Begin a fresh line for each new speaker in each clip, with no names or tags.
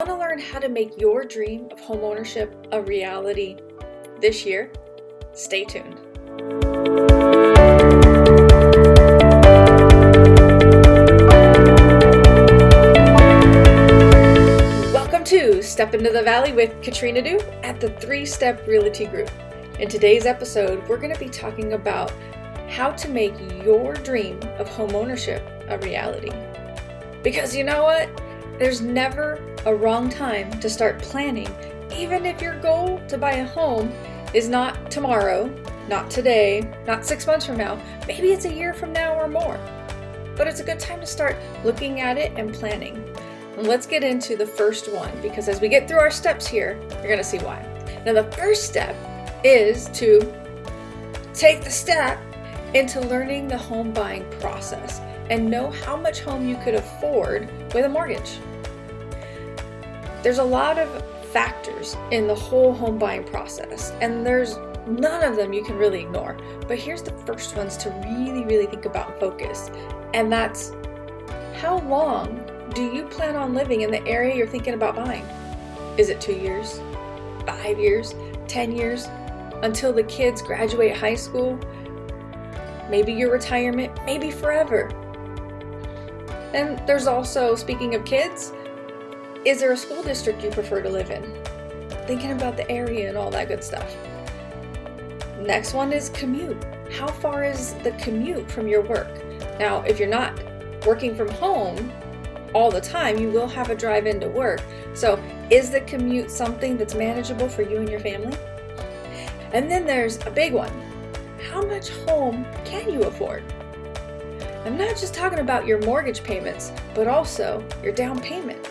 Want to learn how to make your dream of homeownership a reality this year? Stay tuned. Welcome to Step into the Valley with Katrina Du at the Three Step Realty Group. In today's episode, we're going to be talking about how to make your dream of homeownership a reality. Because you know what? There's never a wrong time to start planning, even if your goal to buy a home is not tomorrow, not today, not six months from now, maybe it's a year from now or more. But it's a good time to start looking at it and planning. And let's get into the first one because as we get through our steps here, you're gonna see why. Now the first step is to take the step into learning the home buying process and know how much home you could afford with a mortgage. There's a lot of factors in the whole home buying process, and there's none of them you can really ignore. But here's the first ones to really, really think about and focus, and that's how long do you plan on living in the area you're thinking about buying? Is it two years, five years, 10 years, until the kids graduate high school? Maybe your retirement, maybe forever. And there's also, speaking of kids, is there a school district you prefer to live in? Thinking about the area and all that good stuff. Next one is commute. How far is the commute from your work? Now, if you're not working from home all the time, you will have a drive into work. So is the commute something that's manageable for you and your family? And then there's a big one. How much home can you afford? I'm not just talking about your mortgage payments, but also your down payment.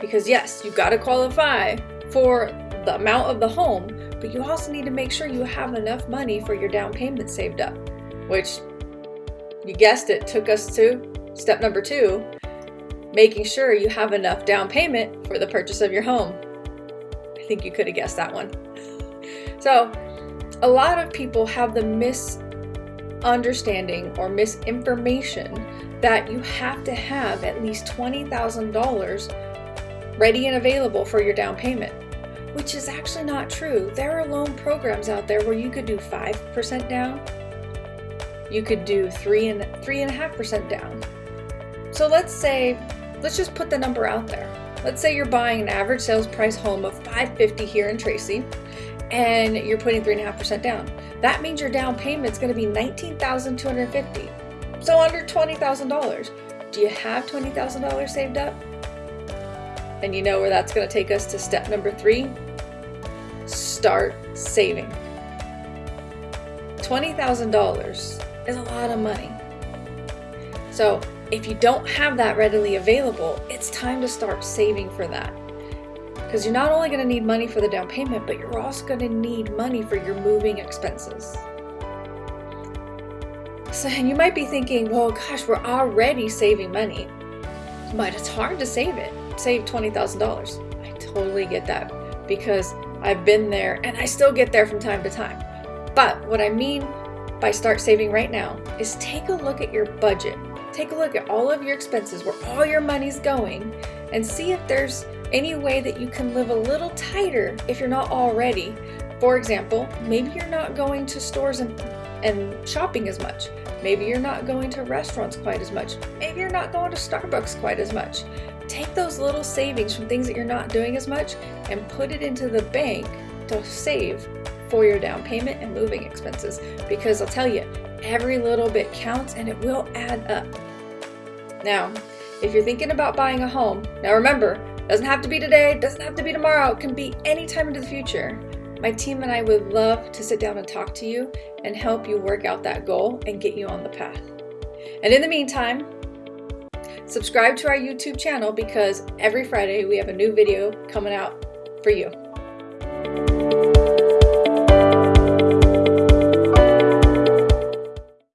Because yes, you've got to qualify for the amount of the home, but you also need to make sure you have enough money for your down payment saved up, which you guessed it, took us to step number two, making sure you have enough down payment for the purchase of your home. I think you could have guessed that one. So a lot of people have the misunderstanding or misinformation that you have to have at least $20,000 ready and available for your down payment, which is actually not true. There are loan programs out there where you could do 5% down, you could do three and three and a half percent down. So let's say, let's just put the number out there. Let's say you're buying an average sales price home of 550 here in Tracy, and you're putting three and a half percent down. That means your down payment is going to be 19,250. So under $20,000. Do you have $20,000 saved up? And you know where that's going to take us to step number three? Start saving. $20,000 is a lot of money. So if you don't have that readily available, it's time to start saving for that. Because you're not only going to need money for the down payment, but you're also going to need money for your moving expenses. So and you might be thinking, well, gosh, we're already saving money, but it's hard to save it save $20,000. I totally get that because I've been there and I still get there from time to time. But what I mean by start saving right now is take a look at your budget. Take a look at all of your expenses, where all your money's going, and see if there's any way that you can live a little tighter if you're not already. For example, maybe you're not going to stores and, and shopping as much. Maybe you're not going to restaurants quite as much. Maybe you're not going to Starbucks quite as much. Take those little savings from things that you're not doing as much and put it into the bank to save for your down payment and moving expenses. Because I'll tell you, every little bit counts and it will add up. Now, if you're thinking about buying a home, now remember, doesn't have to be today, doesn't have to be tomorrow, it can be any time into the future. My team and I would love to sit down and talk to you and help you work out that goal and get you on the path. And in the meantime, subscribe to our YouTube channel because every Friday we have a new video coming out for you.